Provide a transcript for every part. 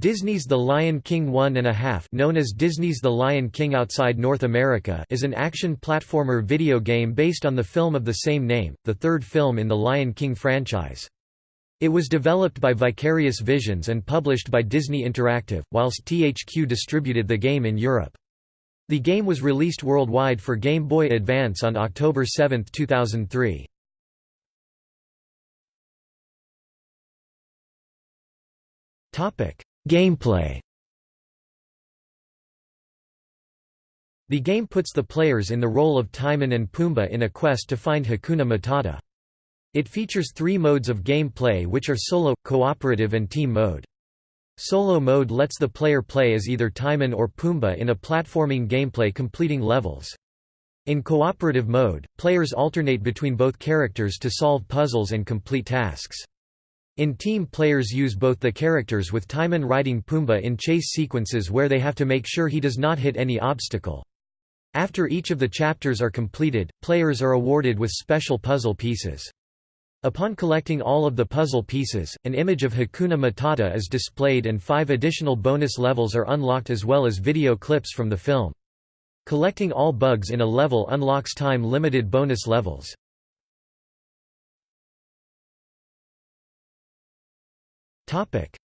Disney's The Lion King One and a Half known as Disney's The Lion King Outside North America is an action platformer video game based on the film of the same name, the third film in the Lion King franchise. It was developed by Vicarious Visions and published by Disney Interactive, whilst THQ distributed the game in Europe. The game was released worldwide for Game Boy Advance on October 7, 2003. Topic Gameplay The game puts the players in the role of Timon and Pumbaa in a quest to find Hakuna Matata. It features three modes of gameplay which are solo, cooperative and team mode. Solo mode lets the player play as either Timon or Pumbaa in a platforming gameplay completing levels. In cooperative mode, players alternate between both characters to solve puzzles and complete tasks. In team players use both the characters with Timon riding Pumbaa in chase sequences where they have to make sure he does not hit any obstacle. After each of the chapters are completed, players are awarded with special puzzle pieces. Upon collecting all of the puzzle pieces, an image of Hakuna Matata is displayed and five additional bonus levels are unlocked as well as video clips from the film. Collecting all bugs in a level unlocks time-limited bonus levels.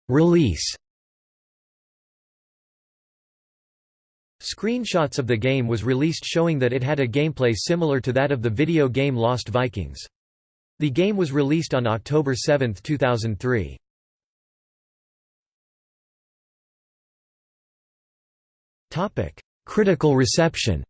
Release Screenshots of the game was released showing that it had a gameplay similar to that of the video game Lost Vikings. The game was released on October 7, 2003. Critical reception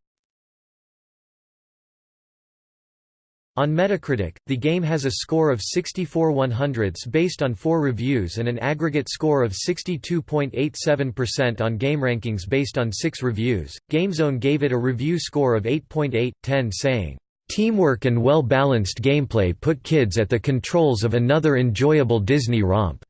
On Metacritic, the game has a score of 64 100ths based on four reviews and an aggregate score of 62.87% on GameRankings based on six reviews. GameZone gave it a review score of 8.8/10 saying, "...teamwork and well-balanced gameplay put kids at the controls of another enjoyable Disney romp."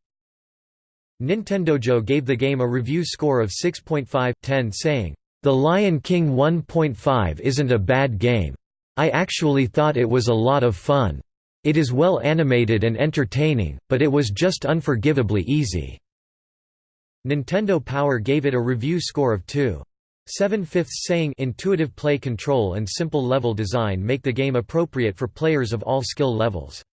Nintendojo gave the game a review score of 6.5/10 saying, "...The Lion King 1.5 isn't a bad game." I actually thought it was a lot of fun. It is well animated and entertaining, but it was just unforgivably easy." Nintendo Power gave it a review score of 2. 7 fifths saying intuitive play control and simple level design make the game appropriate for players of all skill levels.